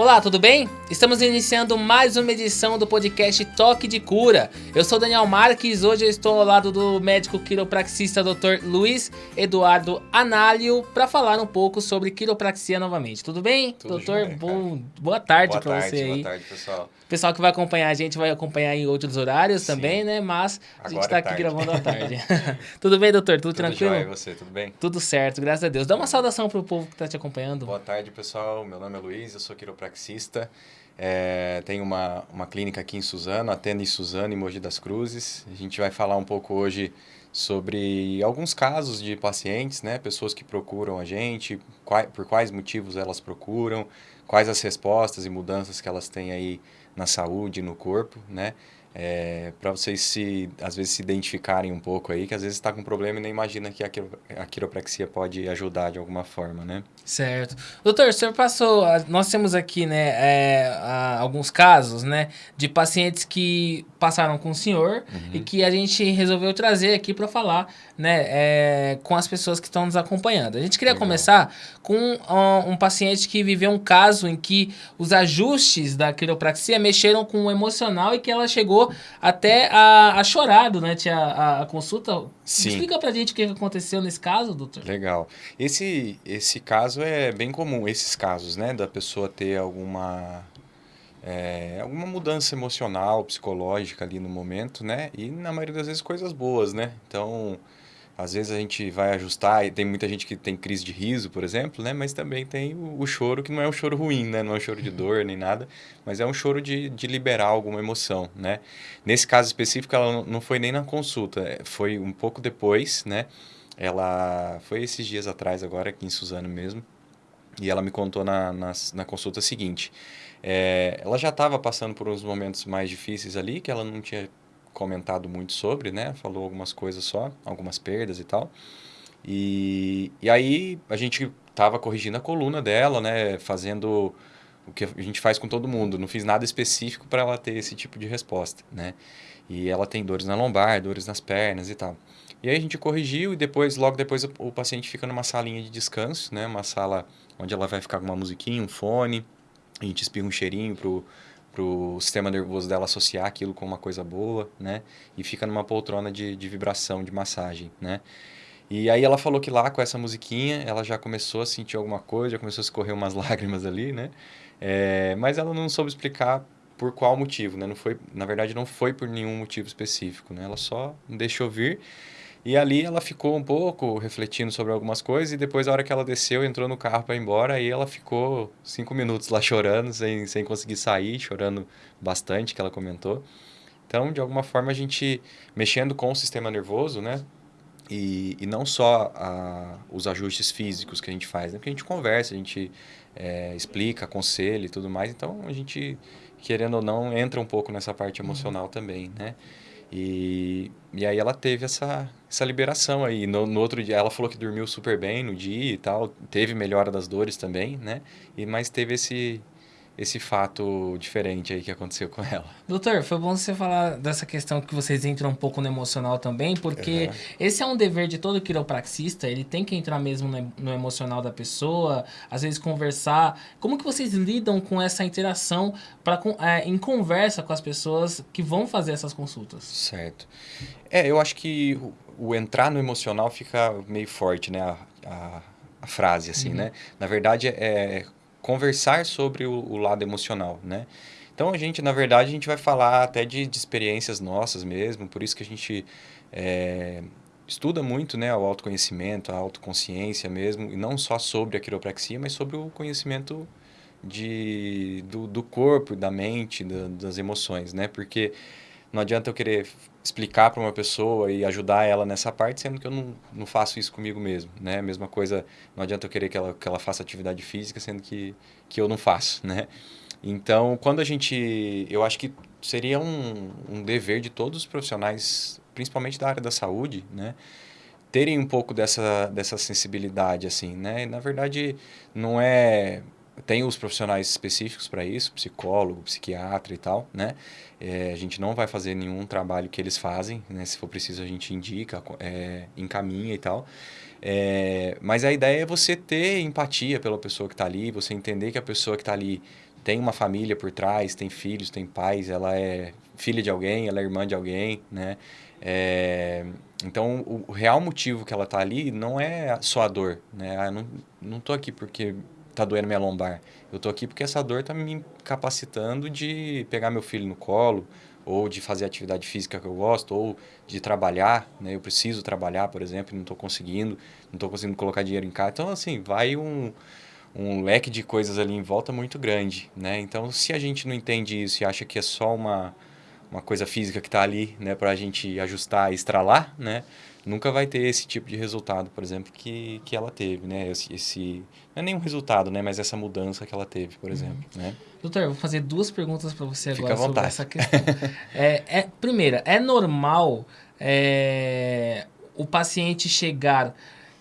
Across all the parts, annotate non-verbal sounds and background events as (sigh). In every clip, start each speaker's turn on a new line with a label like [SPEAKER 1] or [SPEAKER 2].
[SPEAKER 1] Olá, tudo bem? Estamos iniciando mais uma edição do podcast Toque de Cura. Eu sou Daniel Marques, hoje eu estou ao lado do médico quiropraxista Dr. Luiz Eduardo Análio para falar um pouco sobre quiropraxia novamente. Tudo bem?
[SPEAKER 2] Tudo
[SPEAKER 1] Doutor,
[SPEAKER 2] jóia,
[SPEAKER 1] bom, boa tarde para você aí.
[SPEAKER 2] boa tarde, pessoal.
[SPEAKER 1] O pessoal que vai acompanhar a gente vai acompanhar em outros horários
[SPEAKER 2] Sim.
[SPEAKER 1] também, né? Mas a gente está
[SPEAKER 2] é
[SPEAKER 1] aqui gravando à (laughs) tarde. (laughs) tudo bem, doutor? Tudo,
[SPEAKER 2] Tudo
[SPEAKER 1] tranquilo?
[SPEAKER 2] jóia, e você, tudo bem?
[SPEAKER 1] Tudo certo, graças a Deus. Dá uma saudação pro povo que está te acompanhando.
[SPEAKER 2] Boa tarde, pessoal. Meu nome é Luiz, eu sou quiropraxista. É, tenho uma, uma clínica aqui em Suzano, atendo em Suzano, em Mogi das Cruzes. A gente vai falar um pouco hoje sobre alguns casos de pacientes, né? Pessoas que procuram a gente, por quais motivos elas procuram, quais as respostas e mudanças que elas têm aí na saúde, no corpo, né? Para vocês se às vezes se identificarem um pouco aí, que às vezes está com problema e nem imagina que a, quiro- a quiropraxia pode ajudar de alguma forma, né?
[SPEAKER 1] Certo. Doutor, o senhor passou. Nós temos aqui, né, é, a- alguns casos, né, de pacientes que passaram com o senhor
[SPEAKER 2] Uhum.
[SPEAKER 1] e que a gente resolveu trazer aqui para falar, né, é, com as pessoas que estão nos acompanhando. A gente queria
[SPEAKER 2] Legal.
[SPEAKER 1] começar com ó, um paciente que viveu um caso em que os ajustes da quiropraxia mexeram com o emocional e que ela chegou até a, a chorar durante a, a- a consulta.
[SPEAKER 2] Sim.
[SPEAKER 1] Explica pra gente o que aconteceu nesse caso, doutor.
[SPEAKER 2] Legal. Esse, esse caso é bem comum, esses casos, né? Da pessoa ter alguma, é, alguma mudança emocional, psicológica ali no momento, né? E na maioria das vezes coisas boas, né? Então, às vezes a gente vai ajustar, e tem muita gente que tem crise de riso, por exemplo, né? Mas também tem o, o choro, que não é um choro ruim, né? Não é um choro de dor nem nada, mas é um choro de, de liberar alguma emoção, né? Nesse caso específico, ela não- não foi nem na consulta, é, foi um pouco depois, né? Ela foi esses dias atrás, agora aqui em Suzano mesmo, e ela me contou na, na, na consulta seguinte. é, ela já estava passando por uns momentos mais difíceis ali, que ela não tinha comentado muito sobre, né? Falou algumas coisas só, algumas perdas e tal. E, e aí a gente estava corrigindo a coluna dela, né? Fazendo o que a gente faz com todo mundo. Não fiz nada específico para ela ter esse tipo de resposta, né? E ela tem dores na lombar, dores nas pernas e tal. E aí a gente corrigiu e depois, logo depois, o, o paciente fica numa salinha de descanso, né? Uma sala onde ela vai ficar com uma musiquinha, um fone. A gente espirra um cheirinho pro, pro sistema nervoso dela associar aquilo com uma coisa boa, né? E fica numa poltrona de, de vibração, de massagem, né? E aí ela falou que lá com essa musiquinha ela já começou a sentir alguma coisa, já começou a escorrer umas (laughs) lágrimas ali, né? É, mas ela não soube explicar por qual motivo, né? Não foi, na verdade, não foi por nenhum motivo específico, né? Ela só deixou vir e ali ela ficou um pouco refletindo sobre algumas coisas e depois, a hora que ela desceu, entrou no carro para ir embora, aí ela ficou cinco minutos lá chorando, sem, sem conseguir sair, chorando bastante, que ela comentou. Então, de alguma forma, a gente mexendo com o sistema nervoso, né? E, e não só a, os ajustes físicos que a gente faz, né? Porque a gente conversa, a gente é, explica, aconselha e tudo mais. Então, a gente, querendo ou não, entra um pouco nessa parte emocional também, né? E, e aí ela teve essa, essa liberação aí. No, no outro dia, ela falou que dormiu super bem no dia e tal. Teve melhora das dores também, né? E, mas teve esse, esse fato diferente aí que aconteceu com ela.
[SPEAKER 1] Doutor, foi bom você falar dessa questão que vocês entram um pouco no emocional também, porque
[SPEAKER 2] Uhum.
[SPEAKER 1] esse é um dever de todo quiropraxista, ele tem que entrar mesmo no, emocional da pessoa, às vezes conversar. Como que vocês lidam com essa interação pra, é, em conversa com as pessoas que vão fazer essas consultas?
[SPEAKER 2] Certo. É, eu acho que o, o entrar no emocional fica meio forte, né? A, a, a frase, assim,
[SPEAKER 1] Uhum.
[SPEAKER 2] né? Na verdade, é conversar sobre o, o lado emocional, né? Então, a gente, na verdade, a gente vai falar até de, de experiências nossas mesmo, por isso que a gente é, estuda muito, né? O autoconhecimento, a autoconsciência mesmo, e não só sobre a quiropraxia, mas sobre o conhecimento de, do, do corpo, da mente, da- das emoções, né? Porque não adianta eu querer explicar para uma pessoa e ajudar ela nessa parte, sendo que eu não, não faço isso comigo mesmo, né? Mesma coisa, não adianta eu querer que ela, que ela faça atividade física, sendo que, que eu não faço, né? Então, quando a gente... Eu acho que seria um, um dever de todos os profissionais, principalmente da área da saúde, né? Terem um pouco dessa, dessa sensibilidade, assim, né? E, na verdade, não é... Tem os profissionais específicos para isso, psicólogo, psiquiatra e tal, né? É, a gente não vai fazer nenhum trabalho que eles fazem, né? Se for preciso, a gente indica, é, encaminha e tal. É, mas a ideia é você ter empatia pela pessoa que está ali, você entender que a pessoa que está ali tem uma família por trás, tem filhos, tem pais, ela é filha de alguém, ela é irmã de alguém, né? É, então, o, real motivo que ela está ali não é só a dor, né? Ah, não, não tô aqui porque tá doendo minha lombar. Eu tô aqui porque essa dor tá me capacitando de pegar meu filho no colo, ou de fazer atividade física que eu gosto, ou de trabalhar, né? Eu preciso trabalhar, por exemplo, não estou conseguindo, não estou conseguindo colocar dinheiro em casa. Então, assim, vai um, um leque de coisas ali em volta muito grande, né? Então, se a gente não entende isso e acha que é só uma, uma coisa física que está ali, né, para a gente ajustar e estralar, né? Nunca vai ter esse tipo de resultado, por exemplo, que, que ela teve, né? Esse, esse não é nenhum resultado, né? Mas essa mudança que ela teve, por exemplo, uhum. né?
[SPEAKER 1] Doutor, eu vou fazer duas perguntas para você agora sobre essa questão. é, é, primeira, é normal é, o paciente chegar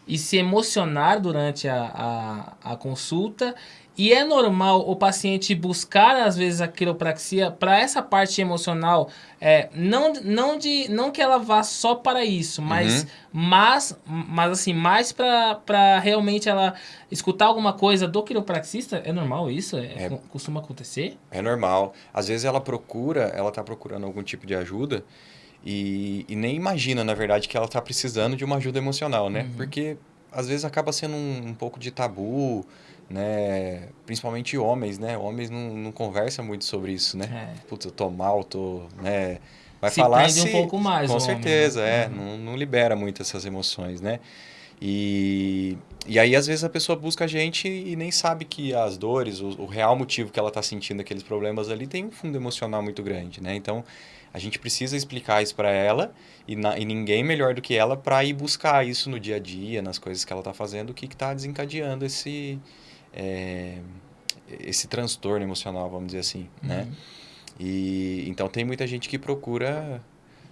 [SPEAKER 1] e se emocionar durante a, a, a consulta e é normal o paciente buscar, às vezes, a quiropraxia para essa parte emocional, é, não, não, de, não que ela vá só para isso, mas, uhum. mas, mas assim, mais para realmente ela escutar alguma coisa do quiropraxista. É normal isso? É, é, costuma acontecer?
[SPEAKER 2] É normal. Às vezes ela procura, ela está procurando algum tipo de ajuda e, e nem imagina, na verdade, que ela está precisando de uma ajuda emocional, né? Uhum. Porque às vezes acaba sendo um, um pouco de tabu, né? Principalmente homens, né? Homens não, não conversam muito sobre isso, né? É. Putz, eu tô mal, tô, né?
[SPEAKER 1] Vai se falar se... um pouco mais.
[SPEAKER 2] Com certeza, homem, né? é. Uhum. Não, não libera muito essas emoções, né? E, e aí, às vezes, a pessoa busca a gente e nem sabe que as dores, o, o real motivo que ela está sentindo aqueles problemas ali tem um fundo emocional muito grande, né? Então, a gente precisa explicar isso para ela e, na, e ninguém melhor do que ela para ir buscar isso no dia a dia, nas coisas que ela está fazendo, o que está desencadeando esse, é, esse transtorno emocional, vamos dizer assim, uhum. né? E então tem muita gente que procura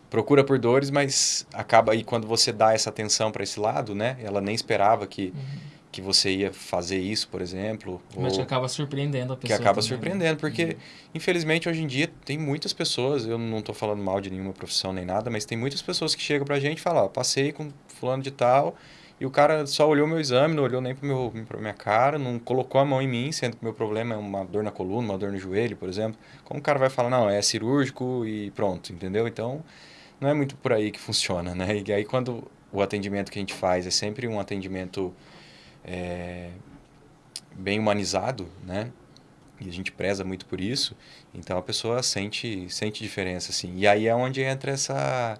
[SPEAKER 2] procura por dores, mas acaba aí quando você dá essa atenção para esse lado, né? Ela nem esperava que uhum. que você ia fazer isso, por exemplo.
[SPEAKER 1] Mas que acaba surpreendendo a pessoa.
[SPEAKER 2] Que acaba também, né? surpreendendo, né? porque uhum. infelizmente hoje em dia tem muitas pessoas, eu não estou falando mal de nenhuma profissão nem nada, mas tem muitas pessoas que chegam para a gente e falam, passei com fulano de tal e o cara só olhou meu exame, não olhou nem para meu, pra minha cara, não colocou a mão em mim, sendo que meu problema é uma dor na coluna, uma dor no joelho, por exemplo. Como o cara vai falar, não, é cirúrgico e pronto, entendeu? Então, não é muito por aí que funciona, né? E aí, quando o atendimento que a gente faz é sempre um atendimento é, bem humanizado, né? E a gente preza muito por isso, então a pessoa sente, sente diferença, assim. E aí é onde entra essa,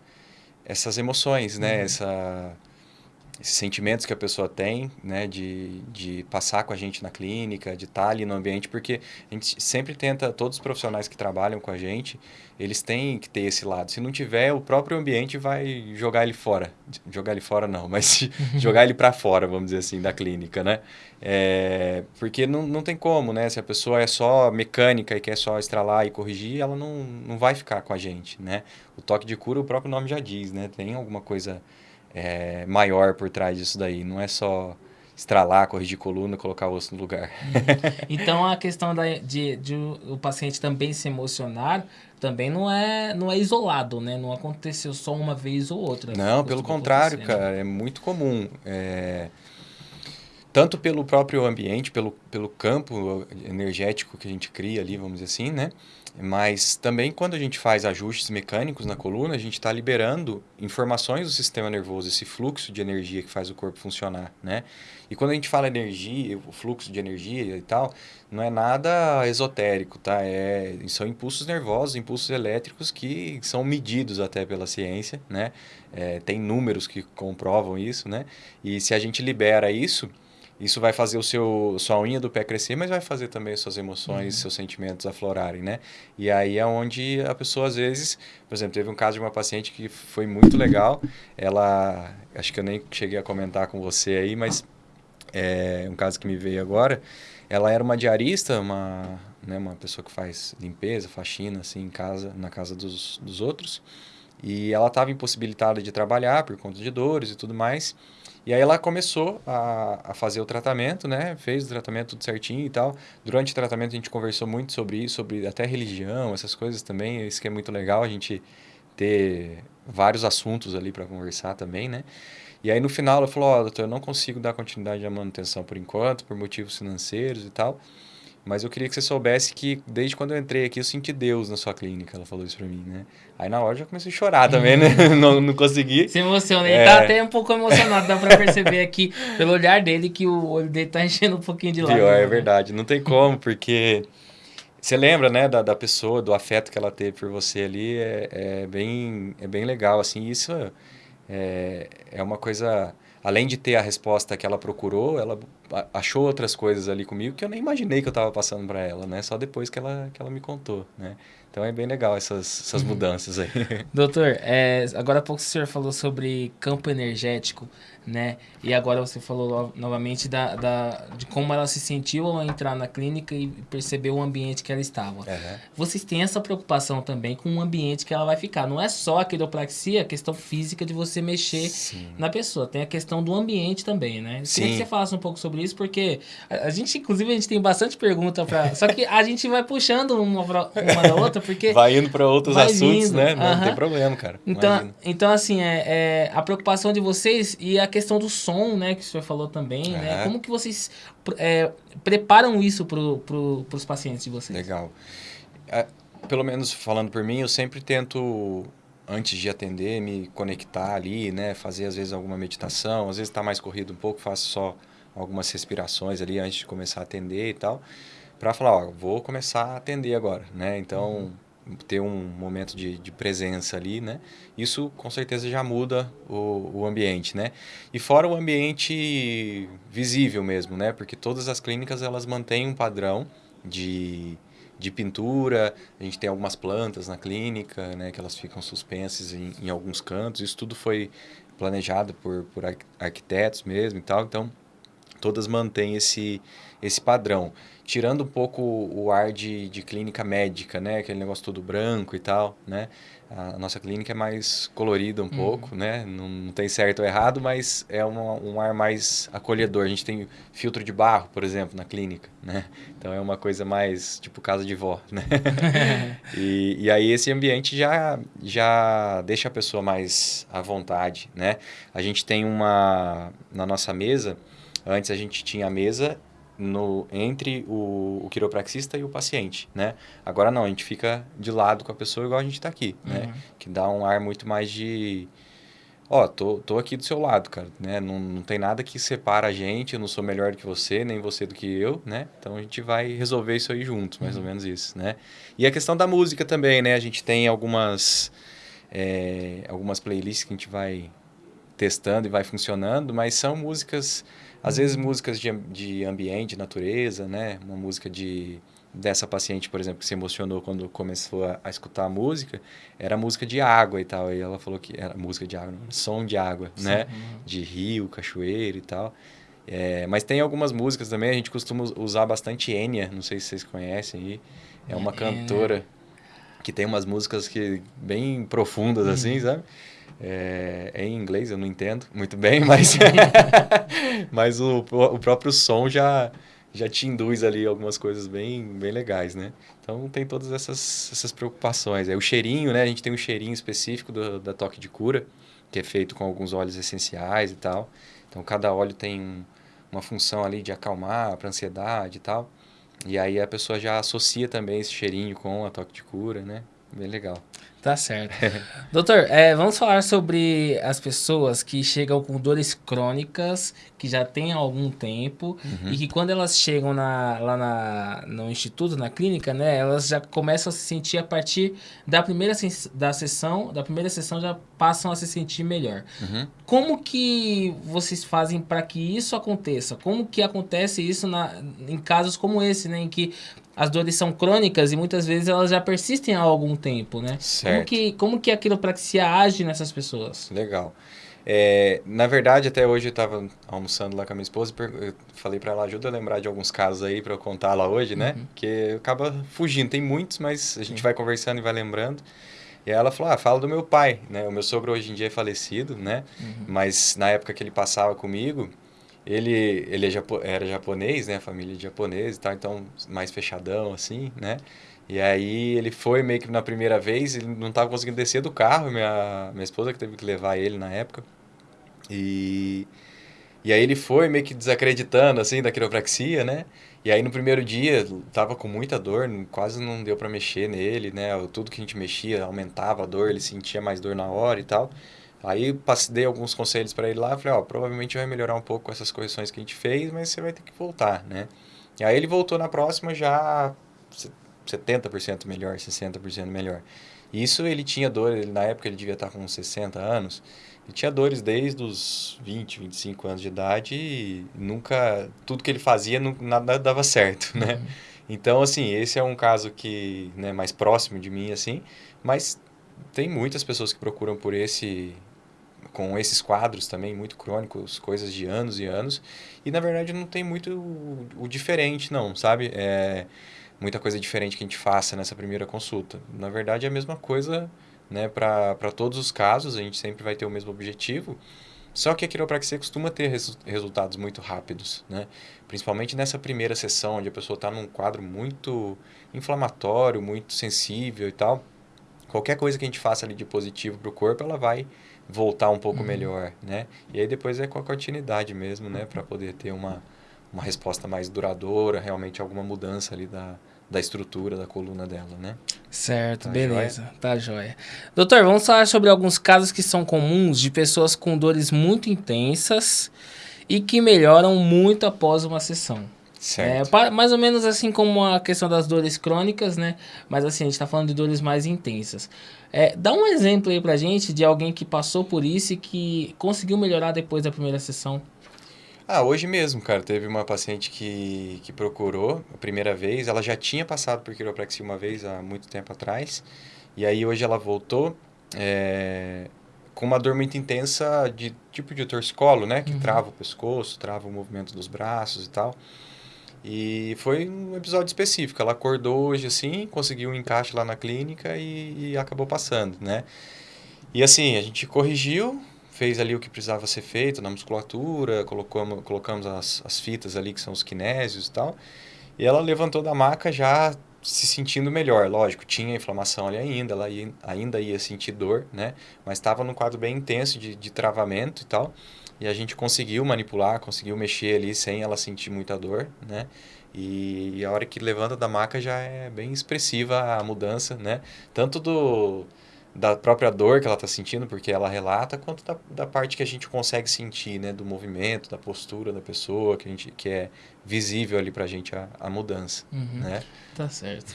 [SPEAKER 2] essas emoções, né? Uhum. Essa esses sentimentos que a pessoa tem, né, de, de passar com a gente na clínica, de estar ali no ambiente, porque a gente sempre tenta, todos os profissionais que trabalham com a gente, eles têm que ter esse lado. Se não tiver, o próprio ambiente vai jogar ele fora. Jogar ele fora não, mas (laughs) jogar ele para fora, vamos dizer assim, da clínica, né? É, porque não, não tem como, né? Se a pessoa é só mecânica e quer só estralar e corrigir, ela não, não vai ficar com a gente, né? O toque de cura, o próprio nome já diz, né? Tem alguma coisa é, maior por trás disso daí. Não é só estralar, corrigir coluna, colocar o osso no lugar.
[SPEAKER 1] Uhum. (laughs) Então a questão da, de, de o paciente também se emocionar também não é, não é isolado, né? Não aconteceu só uma vez ou outra.
[SPEAKER 2] Não, pelo contrário, cara, é muito comum. É, tanto pelo próprio ambiente, pelo, pelo campo energético que a gente cria ali, vamos dizer assim, né? Mas também quando a gente faz ajustes mecânicos na coluna, a gente está liberando informações do sistema nervoso, esse fluxo de energia que faz o corpo funcionar, né? E quando a gente fala energia, o fluxo de energia e tal, não é nada esotérico, tá? É, são impulsos nervosos, impulsos elétricos que são medidos até pela ciência, né? É, tem números que comprovam isso, né? E se a gente libera isso, isso vai fazer o seu sua unha do pé crescer, mas vai fazer também suas emoções, uhum. seus sentimentos aflorarem, né? E aí é onde a pessoa às vezes, por exemplo, teve um caso de uma paciente que foi muito legal. Ela, acho que eu nem cheguei a comentar com você aí, mas é um caso que me veio agora. Ela era uma diarista, uma, né, uma pessoa que faz limpeza, faxina assim em casa, na casa dos, dos outros. E ela estava impossibilitada de trabalhar por conta de dores e tudo mais. E aí ela começou a, a fazer o tratamento, né? Fez o tratamento tudo certinho e tal. Durante o tratamento a gente conversou muito sobre isso, sobre até religião, essas coisas também. Isso que é muito legal, a gente ter vários assuntos ali para conversar também, né? E aí no final ela falou, ó, oh, doutor, eu não consigo dar continuidade à manutenção por enquanto, por motivos financeiros e tal. Mas eu queria que você soubesse que desde quando eu entrei aqui eu senti Deus na sua clínica. Ela falou isso pra mim, né? Aí na hora eu já comecei a chorar também, né? (laughs) não, não consegui.
[SPEAKER 1] Se emociona. Ele é... tá até um pouco emocionado. Dá pra perceber aqui pelo olhar dele que o olho dele tá (laughs) enchendo um pouquinho de lágrimas.
[SPEAKER 2] É verdade. Não tem como, porque você lembra, né, da, da pessoa, do afeto que ela teve por você ali. É, é bem, é bem legal, assim. Isso é, é uma coisa além de ter a resposta que ela procurou, ela achou outras coisas ali comigo que eu nem imaginei que eu estava passando para ela, né? Só depois que ela, que ela me contou, né? Então é bem legal essas, essas uhum. mudanças aí. (laughs)
[SPEAKER 1] Doutor, é, agora há pouco o senhor falou sobre campo energético né? E agora você falou novamente da, da, de como ela se sentiu ao entrar na clínica e percebeu o ambiente que ela estava. Uhum. Vocês têm essa preocupação também com o ambiente que ela vai ficar. Não é só a quiropraxia, a questão física de você mexer Sim. na pessoa. Tem a questão do ambiente também, né? Sim. Queria que você falasse um pouco sobre isso, porque a, a gente, inclusive, a gente tem bastante pergunta para. só que a gente vai puxando uma, pra, uma da outra, porque.
[SPEAKER 2] Vai indo para outros assuntos, né? Não, uhum. tem problema, cara.
[SPEAKER 1] Então, então assim, é, é, a preocupação de vocês e a questão do som, né, que o senhor falou também, né? Como que vocês é, preparam isso para pro, os pacientes de vocês?
[SPEAKER 2] Legal. É, pelo menos falando por mim, eu sempre tento antes de atender, me conectar ali, né? Fazer às vezes alguma meditação, às vezes está mais corrido um pouco, faço só algumas respirações ali antes de começar a atender e tal, para falar, ó, vou começar a atender agora, né? Então, uhum ter um momento de, de presença ali, né? Isso com certeza já muda o, o ambiente, né? E fora o ambiente visível mesmo, né? Porque todas as clínicas elas mantêm um padrão de, de pintura, a gente tem algumas plantas na clínica, né? Que elas ficam suspensas em, em alguns cantos, isso tudo foi planejado por, por arquitetos mesmo e tal, então todas mantêm esse, esse padrão tirando um pouco o ar de, de clínica médica, né? Aquele negócio todo branco e tal, né? A nossa clínica é mais colorida um uhum. pouco, né? Não, não, tem certo ou errado, mas é uma, um ar mais acolhedor. A gente tem filtro de barro, por exemplo, na clínica, né? Então é uma coisa mais tipo casa de vó, né? (laughs) e, e aí esse ambiente já, já deixa a pessoa mais à vontade, né? A gente tem uma... Na nossa mesa, antes a gente tinha a mesa no, entre o, o, quiropraxista e o paciente, né? Agora não, a gente fica de lado com a pessoa igual a gente está aqui, né? uhum. né? Que dá um ar muito mais de... Ó, oh, tô, tô aqui do seu lado, cara, né? Não, não tem nada que separa a gente, eu não sou melhor do que você, nem você do que eu, né? Então a gente vai resolver isso aí juntos, mais uhum. ou menos isso, né? E a questão da música também, né? A gente tem algumas, é, algumas playlists que a gente vai testando e vai funcionando, mas são músicas às vezes músicas de, de ambiente, natureza, né? Uma música de dessa paciente, por exemplo, que se emocionou quando começou a, a, escutar a música, era música de água e tal. E ela falou que era música de água, não, som de água, Sim. né? De rio, cachoeira e tal. É, mas tem algumas músicas também, a gente costuma usar bastante Enya, não sei se vocês conhecem aí. É uma é. cantora que tem umas músicas que bem profundas, uhum. assim, sabe? É, é, em inglês, eu não entendo muito bem, (laughs) mas, mas o, o próprio som já, já te induz ali algumas coisas bem, bem legais, né? Então tem todas essas, essas preocupações. É o cheirinho, né? A gente tem um cheirinho específico do, da toque de cura, que é feito com alguns óleos essenciais e tal. Então cada óleo tem uma função ali de acalmar para ansiedade e tal. E aí a pessoa já associa também esse cheirinho com a toque de cura, né? Bem legal.
[SPEAKER 1] Tá certo. (laughs) Doutor, é, vamos falar sobre as pessoas que chegam com dores crônicas, que já tem algum tempo, uhum. e que quando elas chegam na, lá na, no instituto, na clínica, né, elas já começam a se sentir a partir da primeira da sessão, da primeira sessão já passam a se sentir melhor. Uhum. Como que vocês fazem para que isso aconteça? Como que acontece isso na, em casos como esse, né, em que as dores são crônicas e muitas vezes elas já persistem há algum tempo, né?
[SPEAKER 2] Certo.
[SPEAKER 1] Como que, como que a quiropraxia age nessas pessoas?
[SPEAKER 2] Legal. É, na verdade, até hoje eu estava almoçando lá com a minha esposa e falei para ela, ajuda a lembrar de alguns casos aí para eu contar lá hoje, né? Uhum. Que acaba fugindo. Tem muitos, mas a gente vai conversando e vai lembrando. E ela falou, ah, fala do meu pai, né? O meu sogro hoje em dia é falecido, né? Uhum. Mas na época que ele passava comigo, ele, ele é era japonês, né? Família de japonês e tal, então mais fechadão, assim, né? E aí ele foi meio que na primeira vez, ele não estava conseguindo descer do carro, minha, minha esposa que teve que levar ele na época. E, E aí ele foi meio que desacreditando, assim, da quiropraxia, né? E aí no primeiro dia tava com muita dor, quase não deu para mexer nele, né? Tudo que a gente mexia aumentava a dor, ele sentia mais dor na hora e tal. Aí passei, dei alguns conselhos para ele lá, falei, ó, provavelmente vai melhorar um pouco com essas correções que a gente fez, mas você vai ter que voltar, né? E aí ele voltou na próxima já 70% melhor, 60% melhor. Isso ele tinha dor, ele, na época ele devia estar com 60 anos, ele tinha dores desde os 20, 25 anos de idade e nunca, tudo que ele fazia, não, nada dava certo, né? Uhum. Então, assim, esse é um caso que, né, mais próximo de mim, assim, mas tem muitas pessoas que procuram por esse, com esses quadros também muito crônicos, coisas de anos e anos, e na verdade não tem muito o, o diferente, não, sabe? É muita coisa diferente que a gente faça nessa primeira consulta. Na verdade é a mesma coisa né, para todos os casos, a gente sempre vai ter o mesmo objetivo, só que a quiropraxia costuma ter res, resultados muito rápidos, né? Principalmente nessa primeira sessão, onde a pessoa está num quadro muito inflamatório, muito sensível e tal. Qualquer coisa que a gente faça ali de positivo para o corpo, ela vai voltar um pouco uhum. melhor, né? E aí depois é com a continuidade mesmo, né? Para poder ter uma, uma resposta mais duradoura, realmente alguma mudança ali da, da estrutura da coluna dela, né?
[SPEAKER 1] Certo, tá beleza, joia? tá joia. Doutor, vamos falar sobre alguns casos que são comuns de pessoas com dores muito intensas e que melhoram muito após uma sessão. Certo. É, mais ou menos assim como a questão das dores crônicas, né? Mas assim, a gente tá falando de dores mais intensas. É, dá um exemplo aí pra gente de alguém que passou por isso e que conseguiu melhorar depois da primeira sessão.
[SPEAKER 2] Ah, hoje mesmo, cara, teve uma paciente que, que procurou a primeira vez. Ela já tinha passado por quiropraxia uma vez há muito tempo atrás. E aí hoje ela voltou é, com uma dor muito intensa de tipo de torcicolo, né? Que uhum. trava o pescoço, trava o movimento dos braços e tal. E foi um episódio específico. Ela acordou hoje assim, conseguiu um encaixe lá na clínica e, e acabou passando, né? E assim, a gente corrigiu, fez ali o que precisava ser feito na musculatura, colocamos, colocamos as, as fitas ali que são os kinésios e tal. E ela levantou da maca já se sentindo melhor, lógico, tinha inflamação ali ainda, ela ia, ainda ia sentir dor, né? Mas estava num quadro bem intenso de, de travamento e tal. E a gente conseguiu manipular, conseguiu mexer ali sem ela sentir muita dor, né? E, e a hora que levanta da maca já é bem expressiva a mudança, né? Tanto do da própria dor que ela está sentindo, porque ela relata, quanto da, da parte que a gente consegue sentir, né? Do movimento, da postura da pessoa, que, a gente, que é visível ali para a gente a mudança, uhum. né?
[SPEAKER 1] Tá certo.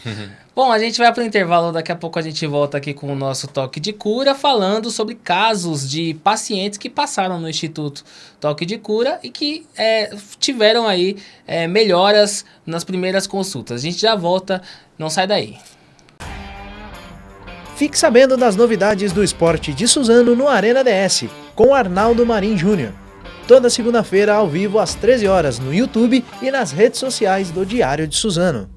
[SPEAKER 1] Bom, a gente vai para o intervalo, daqui a pouco a gente volta aqui com o nosso toque de cura, falando sobre casos de pacientes que passaram no Instituto Toque de Cura e que é, tiveram aí é, melhoras nas primeiras consultas. A gente já volta, não sai daí.
[SPEAKER 3] Fique sabendo das novidades do esporte de Suzano no Arena DS, com Arnaldo Marim Júnior. Toda segunda-feira ao vivo às 13 horas no YouTube e nas redes sociais do Diário de Suzano.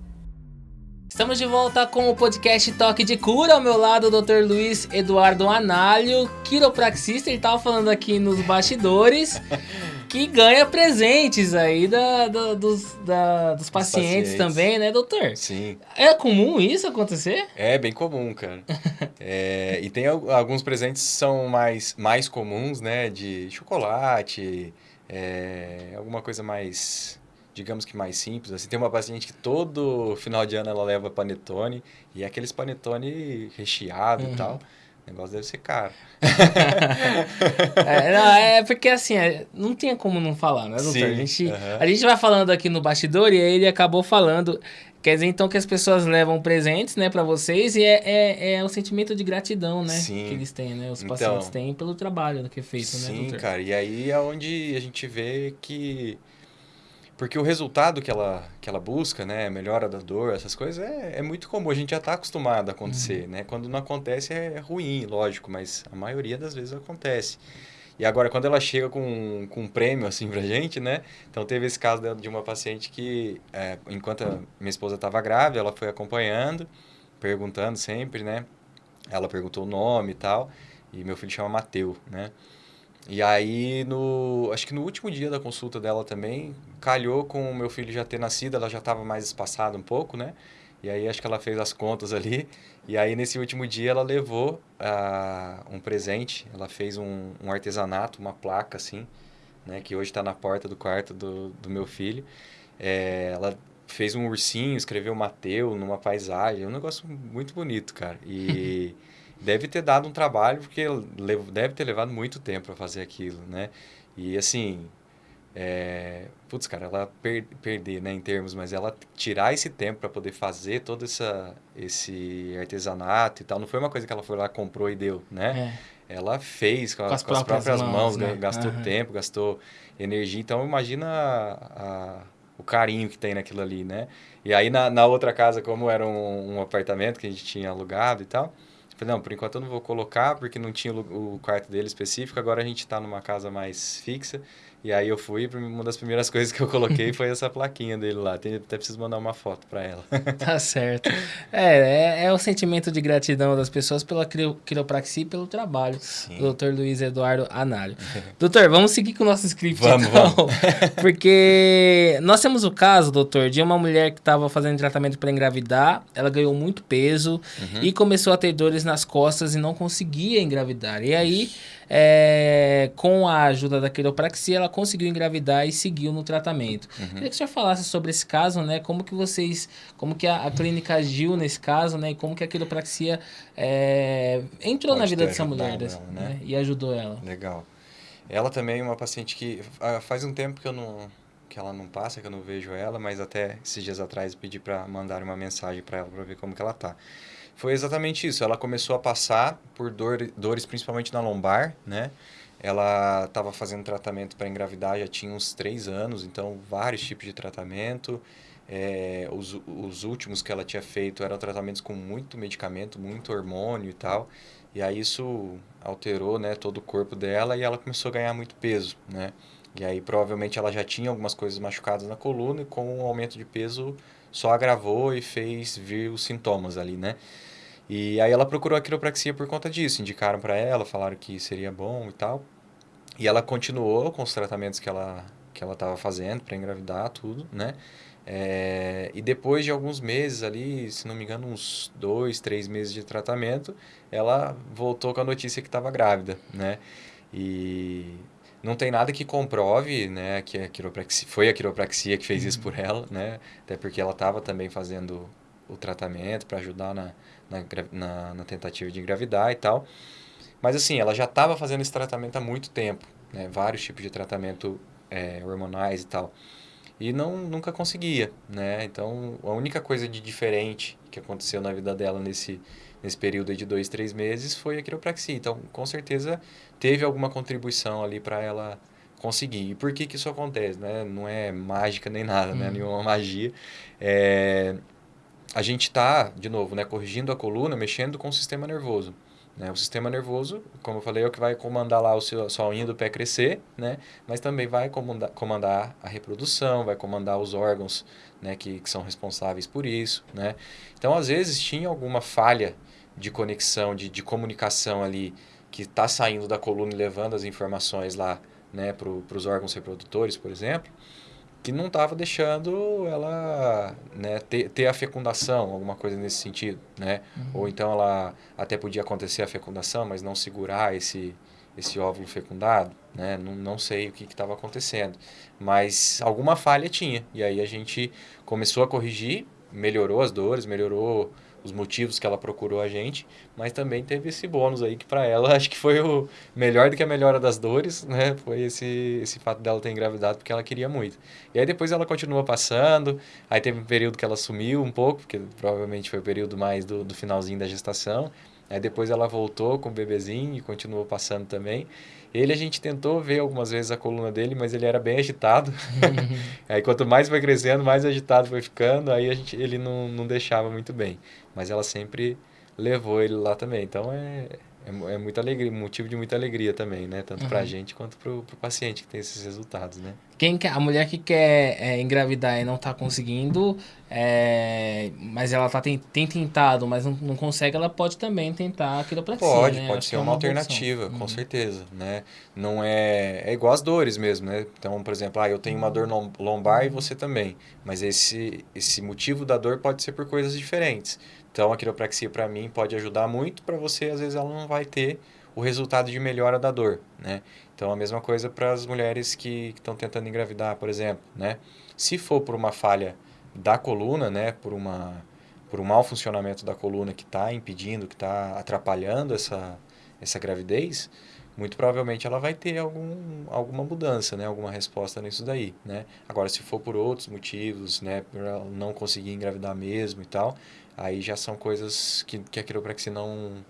[SPEAKER 1] Estamos de volta com o podcast Toque de Cura. Ao meu lado, o Dr. Luiz Eduardo Análio, quiropraxista. Ele estava falando aqui nos bastidores (laughs) que ganha presentes aí da, da, dos, da, dos pacientes, pacientes, também, né, doutor?
[SPEAKER 2] Sim.
[SPEAKER 1] É comum isso acontecer?
[SPEAKER 2] É bem comum, cara. (laughs) é, e tem alguns presentes que são mais, mais comuns, né, de chocolate, é, alguma coisa mais digamos que mais simples. Assim, tem uma paciente que todo final de ano ela leva panetone e é aqueles panetone recheado uhum. e tal. O negócio deve ser caro. (laughs)
[SPEAKER 1] é, não, é porque assim, é, não tinha como não falar, né, doutor? Sim, a, gente, a gente vai falando aqui no bastidor e aí ele acabou falando. Quer dizer, então, que as pessoas levam presentes, né, para vocês e é, é, é um sentimento de gratidão, né, Sim. que eles têm, né, os então, pacientes têm pelo trabalho que é feito,
[SPEAKER 2] sim,
[SPEAKER 1] né, doutor?
[SPEAKER 2] Sim, cara, e aí é onde a gente vê que porque o resultado que ela, que ela busca, né, melhora da dor, essas coisas, é, é muito comum. A gente já está acostumado a acontecer, uhum. né? Quando não acontece é ruim, lógico, mas a maioria das vezes acontece. E agora, quando ela chega com, com um prêmio, assim, pra gente, né? Então, teve esse caso de uma paciente que, é, enquanto minha esposa estava grávida, ela foi acompanhando, perguntando sempre, né? Ela perguntou o nome e tal. E meu filho chama Mateu, né? E aí, no, acho que no último dia da consulta dela também, calhou com o meu filho já ter nascido, ela já estava mais espaçada um pouco, né? E aí acho que ela fez as contas ali. E aí nesse último dia ela levou uh, um presente, ela fez um, um, artesanato, uma placa assim, né, que hoje está na porta do quarto do, do meu filho. É, ela fez um ursinho, escreveu Mateu numa paisagem, é um negócio muito bonito, cara. E (laughs) deve ter dado um trabalho, porque deve ter levado muito tempo para fazer aquilo, né? E assim, é, putz, cara, ela per, perder, né, em termos, mas ela tirar esse tempo para poder fazer todo essa, esse artesanato e tal, não foi uma coisa que ela foi lá, comprou e deu, né? É. Ela fez com, com, as, com as, próprias, mãos, mãos né? gastou uhum. tempo, gastou energia, então imagina a, a, o carinho que tem naquilo ali, né? E aí na, na outra casa, como era um, um apartamento que a gente tinha alugado e tal, Falei, não, por enquanto eu não vou colocar, porque não tinha o, quarto dele específico. Agora a gente está numa casa mais fixa. E aí eu fui, uma das primeiras (laughs) coisas que eu coloquei foi essa plaquinha dele lá. Tem, até preciso mandar uma foto para ela. (laughs)
[SPEAKER 1] tá certo. É, é, é, o sentimento de gratidão das pessoas pela quiropraxia e pelo trabalho Sim. do Dr. Luiz Eduardo Anário. (laughs) doutor, vamos seguir com o nosso script vamos, então. Vamos. Porque nós temos o caso, doutor, de uma mulher que estava fazendo tratamento para engravidar, ela ganhou muito peso uhum. e começou a ter dores nas costas e não conseguia engravidar. E aí é, com a ajuda da quiropraxia, ela conseguiu engravidar e seguiu no tratamento. Uhum. Queria que senhor falasse sobre esse caso, né? Como que vocês, como que a, a clínica agiu nesse caso, né? E como que a quiropraxia é, entrou Pode na vida dessa mulher ela, né? né? e ajudou ela.
[SPEAKER 2] Legal. Ela também é uma paciente que ah, faz um tempo que eu não que ela não passa, que eu não vejo ela, mas até esses dias atrás pedi para mandar uma mensagem para ela para ver como que ela tá. Foi exatamente isso. Ela começou a passar por dor, dores, principalmente na lombar, né? Ela estava fazendo tratamento para engravidar já tinha uns três anos, então vários tipos de tratamento. É, os, os últimos que ela tinha feito eram tratamentos com muito medicamento, muito hormônio e tal. E aí isso alterou né, todo o corpo dela e ela começou a ganhar muito peso, né? E aí provavelmente ela já tinha algumas coisas machucadas na coluna e com o aumento de peso só agravou e fez vir os sintomas ali, né? E aí ela procurou a quiropraxia por conta disso, indicaram para ela, falaram que seria bom e tal. E ela continuou com os tratamentos que ela que ela estava fazendo para engravidar, tudo, né? É, e depois de alguns meses ali, se não me engano, uns dois, três meses de tratamento, ela voltou com a notícia que estava grávida, né? E não tem nada que comprove, né, que a quiropraxia, foi a quiropraxia que fez isso por ela, né? Até porque ela estava também fazendo o tratamento para ajudar na, na, na, na, tentativa de engravidar e tal. Mas assim, ela já estava fazendo esse tratamento há muito tempo, né? Vários tipos de tratamento é, hormonais e tal. E não, nunca conseguia, né? Então, a única coisa de diferente que aconteceu na vida dela nesse, nesse período de dois, três meses foi a quiropraxia. Então, com certeza, teve alguma contribuição ali para ela conseguir. E por que que isso acontece, né? Não é mágica nem nada, né? uhum. né? Nenhuma magia. É, a gente está, de novo, né, corrigindo a coluna, mexendo com o sistema nervoso. Né? O sistema nervoso, como eu falei, é o que vai comandar lá o seu, a sua unha do pé crescer, né? mas também vai comandar, comandar a reprodução, vai comandar os órgãos né, que, que são responsáveis por isso. Né? Então, às vezes, tinha alguma falha de conexão, de, de comunicação ali, que está saindo da coluna e levando as informações lá né, para os órgãos reprodutores, por exemplo que não estava deixando ela né, ter, ter a fecundação, alguma coisa nesse sentido, né? Uhum. Ou então ela até podia acontecer a fecundação, mas não segurar esse, esse óvulo fecundado, né? Não, não sei o que estava acontecendo, mas alguma falha tinha. E aí a gente começou a corrigir, melhorou as dores, melhorou os motivos que ela procurou a gente, mas também teve esse bônus aí que para ela (laughs) acho que foi o melhor do que a melhora das dores, né? Foi esse esse fato dela ter engravidado porque ela queria muito. E aí depois ela continua passando, aí teve um período que ela sumiu um pouco, porque provavelmente foi o período mais do, do finalzinho da gestação. Aí depois ela voltou com o bebezinho e continuou passando também. Ele a gente tentou ver algumas vezes a coluna dele, mas ele era bem agitado. (laughs) aí quanto mais foi crescendo, mais agitado foi ficando, aí a gente, ele não, não deixava muito bem. Mas ela sempre levou ele lá também. Então é, é, é muita alegria, motivo de muita alegria também, né? Tanto uhum. para a gente quanto para o paciente que tem esses resultados, né?
[SPEAKER 1] Quem quer, a mulher que quer é, engravidar e não está conseguindo, é, mas ela tá, tem, tem tentado, mas não, não consegue, ela pode também tentar a quiropraxia,
[SPEAKER 2] Pode,
[SPEAKER 1] né?
[SPEAKER 2] pode ser é uma, uma alternativa, com uhum. certeza, né? Não é... É igual as dores mesmo, né? Então, por exemplo, ah, eu tenho uma dor lombar e você também. Mas esse, esse motivo da dor pode ser por coisas diferentes. Então, a quiropraxia, para mim, pode ajudar muito. Para você, às vezes, ela não vai ter o resultado de melhora da dor, né? Então, a mesma coisa para as mulheres que estão tentando engravidar, por exemplo, né? Se for por uma falha da coluna, né? Por, uma, por um mau funcionamento da coluna que está impedindo, que está atrapalhando essa, essa gravidez, muito provavelmente ela vai ter algum, alguma mudança, né? Alguma resposta nisso daí, né? Agora, se for por outros motivos, né? Por ela não conseguir engravidar mesmo e tal, aí já são coisas que, que a quiropraxia não,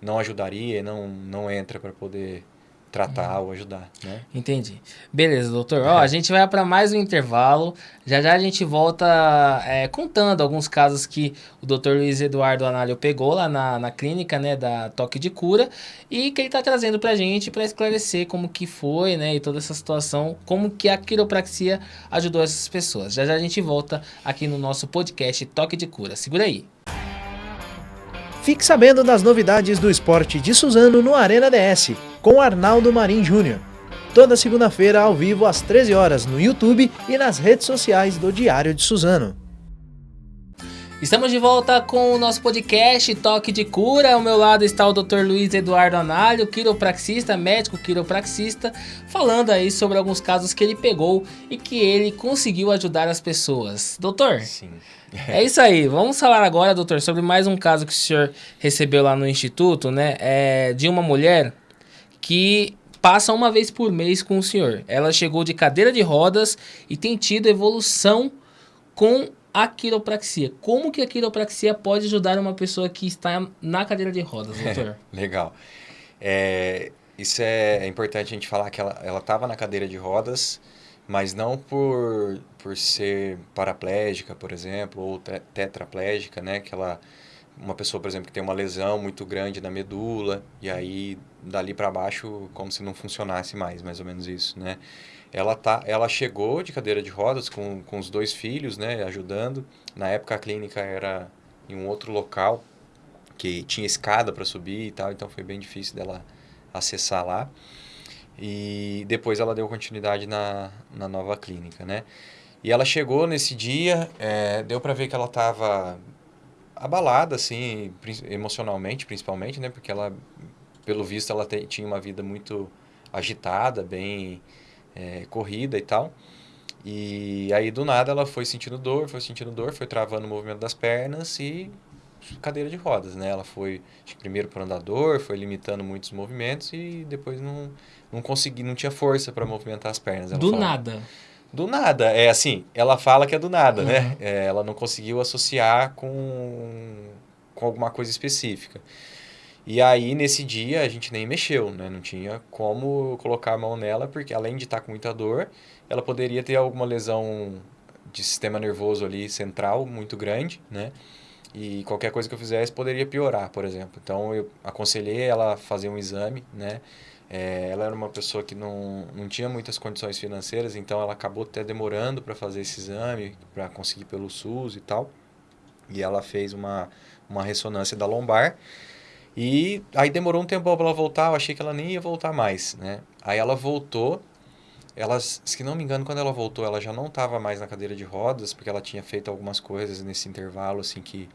[SPEAKER 2] não ajudaria não, não entra para poder tratar ou ajudar, né?
[SPEAKER 1] Entendi. Beleza, doutor. Ó, a gente vai para mais um intervalo. Já já a gente volta é, contando alguns casos que o doutor Luiz Eduardo Análio pegou lá na, na clínica, né, da Toque de Cura e que ele está trazendo para a gente para esclarecer como que foi, né, e toda essa situação, como que a quiropraxia ajudou essas pessoas. Já já a gente volta aqui no nosso podcast Toque de Cura. Segura aí.
[SPEAKER 3] Fique sabendo das novidades do esporte de Suzano no Arena DS, com Arnaldo Marim Júnior. Toda segunda-feira ao vivo às 13 horas no YouTube e nas redes sociais do Diário de Suzano.
[SPEAKER 1] Estamos de volta com o nosso podcast Toque de Cura. Ao meu lado está o Dr. Luiz Eduardo Análio, quiropraxista, médico quiropraxista, falando aí sobre alguns casos que ele pegou e que ele conseguiu ajudar as pessoas. Doutor?
[SPEAKER 2] Sim.
[SPEAKER 1] É isso aí. Vamos falar agora, doutor, sobre mais um caso que o senhor recebeu lá no instituto, né? É de uma mulher que passa uma vez por mês com o senhor. Ela chegou de cadeira de rodas e tem tido evolução com a quiropraxia. Como que a quiropraxia pode ajudar uma pessoa que está na cadeira de rodas, (laughs) doutor?
[SPEAKER 2] Legal. É, isso é, é importante a gente falar que ela estava na cadeira de rodas mas não por, por ser paraplégica, por exemplo, ou tetraplégica, né? Que ela, uma pessoa, por exemplo, que tem uma lesão muito grande na medula e aí dali para baixo como se não funcionasse mais, mais ou menos isso, né? Ela tá, ela chegou de cadeira de rodas com, com os dois filhos, né, ajudando. Na época a clínica era em um outro local que tinha escada para subir e tal, então foi bem difícil dela acessar lá. E depois ela deu continuidade na, na nova clínica, né? E ela chegou nesse dia, é, deu para ver que ela estava abalada, assim, emocionalmente, principalmente, né? Porque ela, pelo visto, ela te, tinha uma vida muito agitada, bem é, corrida e tal. E aí, do nada, ela foi sentindo dor, foi sentindo dor, foi travando o movimento das pernas e cadeira de rodas, né? Ela foi primeiro para o andador, foi limitando muitos movimentos e depois não não consegui, não tinha força para movimentar as pernas.
[SPEAKER 1] do fala. nada.
[SPEAKER 2] Do nada, é assim, ela fala que é do nada, né? uhum. né? É, ela não conseguiu associar com, com alguma coisa específica. E aí, nesse dia, a gente nem mexeu, né? Não tinha como colocar a mão nela, porque além de estar com muita dor, ela poderia ter alguma lesão de sistema nervoso ali central muito grande, né? E qualquer coisa que eu fizesse poderia piorar, por exemplo. Então, eu aconselhei ela a fazer um exame, né? É, ela era uma pessoa que não, não tinha muitas condições financeiras, então ela acabou até demorando para fazer esse exame, para conseguir pelo SUS e tal. E ela fez uma, uma ressonância da lombar. E aí demorou um tempo para ela voltar, eu achei que ela nem ia voltar mais, né? Aí ela voltou, ela, se não me engano, quando ela voltou, ela já não estava mais na cadeira de rodas, porque ela tinha feito algumas coisas nesse intervalo, assim, que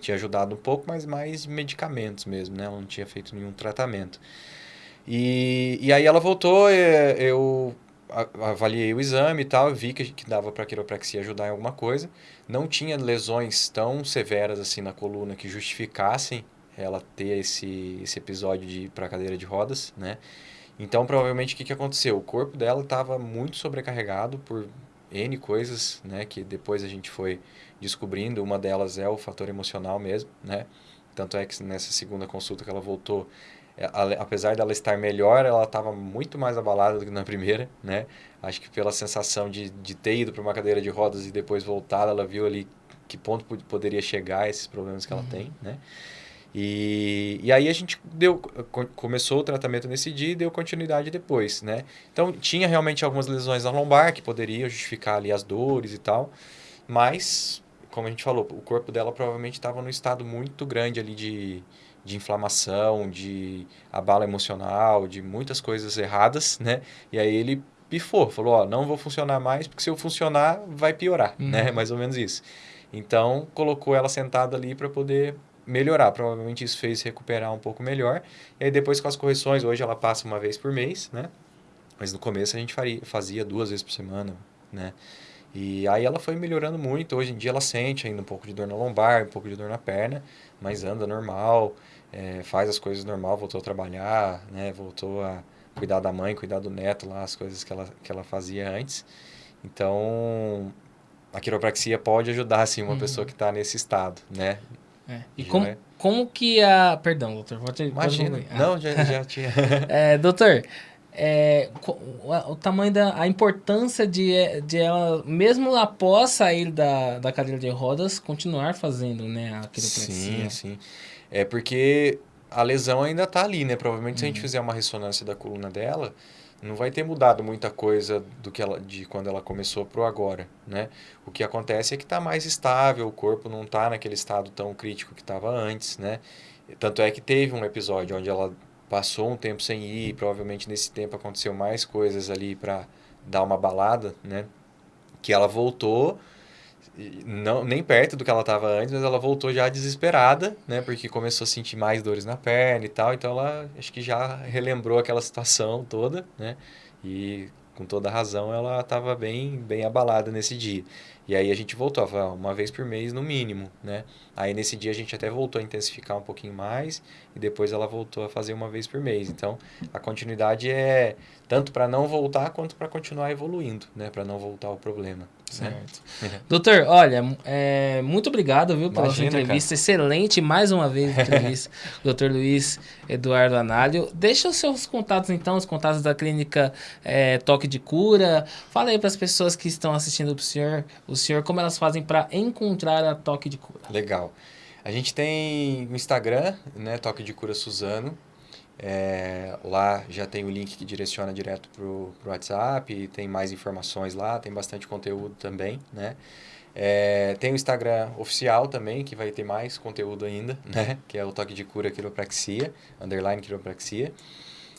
[SPEAKER 2] tinha ajudado um pouco, mas mais medicamentos mesmo, né? Ela não tinha feito nenhum tratamento. E, e aí ela voltou, eu avaliei o exame e tal, vi que, que dava para a quiropraxia ajudar em alguma coisa. Não tinha lesões tão severas assim na coluna que justificassem ela ter esse, esse episódio de ir para cadeira de rodas, né? Então, provavelmente, o que, que aconteceu? O corpo dela estava muito sobrecarregado por N coisas, né? Que depois a gente foi descobrindo. Uma delas é o fator emocional mesmo, né? Tanto é que nessa segunda consulta que ela voltou, é, apesar dela estar melhor, ela estava muito mais abalada do que na primeira, né? Acho que pela sensação de, de ter ido para uma cadeira de rodas e depois voltar, ela viu ali que ponto poderia chegar esses problemas que ela uhum. tem, né? E, e aí a gente deu, começou o tratamento nesse dia e deu continuidade depois, né? Então tinha realmente algumas lesões na lombar que poderiam justificar ali as dores e tal, mas como a gente falou, o corpo dela provavelmente estava num estado muito grande ali de, de inflamação, de abalo emocional, de muitas coisas erradas, né? E aí ele pifou, falou, ó, não vou funcionar mais, porque se eu funcionar, vai piorar, uhum. né? (laughs) Mais ou menos isso. Então, colocou ela sentada ali para poder melhorar. Provavelmente isso fez recuperar um pouco melhor. E aí depois com as correções, hoje ela passa uma vez por mês, né? Mas no começo a gente faria, fazia duas vezes por semana, né? E aí ela foi melhorando muito. Hoje em dia ela sente ainda um pouco de dor na lombar, um pouco de dor na perna, mas anda normal, é, faz as coisas normal, voltou a trabalhar, né? Voltou a cuidar da mãe, cuidar do neto lá, as coisas que ela, que ela fazia antes. Então, a quiropraxia pode ajudar, assim, uma uhum. pessoa que está nesse estado, né?
[SPEAKER 1] É. E como, é... como que a... Perdão, doutor. Pode,
[SPEAKER 2] Imagina. Pode Não, já, já (laughs) tinha.
[SPEAKER 1] é, doutor, é, o tamanho da a importância de, de ela, mesmo após sair da, da cadeira de rodas, continuar fazendo né, a quiropraxia.
[SPEAKER 2] Sim, sim. É porque a lesão ainda está ali, né? Provavelmente uhum. se a gente uhum. fizer uma ressonância da coluna dela, não vai ter mudado muita coisa do que ela, de quando ela começou para o agora, né? O que acontece é que está mais estável, o corpo não está naquele estado tão crítico que estava antes, né? Tanto é que teve um episódio onde ela passou um tempo sem ir, provavelmente nesse tempo aconteceu mais coisas ali para dar uma balada, né? Que ela voltou, não nem perto do que ela estava antes, mas ela voltou já desesperada, né? Porque começou a sentir mais dores na perna e tal, então ela acho que já relembrou aquela situação toda, né? E com toda razão ela estava bem bem abalada nesse dia. E aí a gente voltou, uma vez por mês no mínimo, né? Aí nesse dia a gente até voltou a intensificar um pouquinho mais e depois ela voltou a fazer uma vez por mês. Então a continuidade é tanto para não voltar quanto para continuar evoluindo, né? Para não voltar ao problema.
[SPEAKER 1] Certo. Né? Doutor, olha, é, muito obrigado, viu, pela Imagina, sua entrevista. Cara. Excelente, mais uma vez, (laughs) entrevista. Doutor Luiz Eduardo Análio. Deixa os seus contatos, então, os contatos da clínica é, Toque de Cura. Fala aí para as pessoas que estão assistindo o senhor, o senhor, como elas fazem para encontrar a Toque de Cura.
[SPEAKER 2] Legal. A gente tem o Instagram, né, Toque de Cura Suzano. É, lá já tem o link que direciona direto para o WhatsApp, tem mais informações lá, tem bastante conteúdo também, né? É, tem o Instagram oficial também, que vai ter mais conteúdo ainda, (laughs) né? Que é o Toque de Cura Quiropraxia, underline Quiropraxia.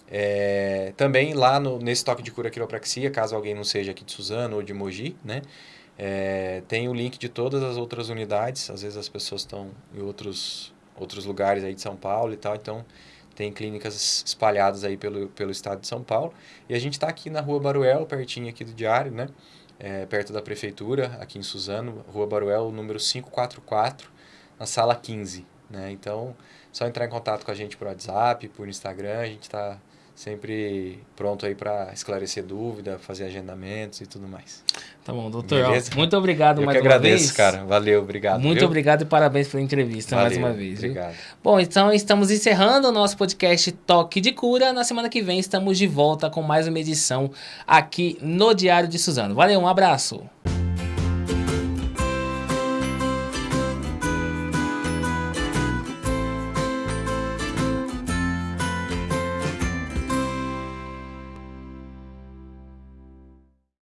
[SPEAKER 2] É, também lá no, nesse Toque de Cura Quiropraxia, caso alguém não seja aqui de Suzano ou de Mogi, né? É, tem o link de todas as outras unidades, às vezes as pessoas estão em outros, outros lugares aí de São Paulo e tal, então tem clínicas espalhadas aí pelo, pelo estado de São Paulo. E a gente está aqui na Rua Baruel, pertinho aqui do Diário, né? É, perto da prefeitura, aqui em Suzano, Rua Baruel, número 544, na sala 15. Né? Então, só entrar em contato com a gente por WhatsApp, por Instagram, a gente está sempre pronto aí para esclarecer dúvida, fazer agendamentos e tudo mais.
[SPEAKER 1] Tá bom, doutor. Muito obrigado
[SPEAKER 2] Eu
[SPEAKER 1] mais
[SPEAKER 2] uma agradeço, vez. cara. Valeu, obrigado.
[SPEAKER 1] Muito
[SPEAKER 2] viu?
[SPEAKER 1] obrigado e parabéns pela entrevista
[SPEAKER 2] Valeu,
[SPEAKER 1] mais uma vez.
[SPEAKER 2] Obrigado.
[SPEAKER 1] Viu? Bom, então estamos encerrando o nosso podcast Toque de Cura. Na semana que vem estamos de volta com mais uma edição aqui no Diário de Suzano. Valeu, um abraço.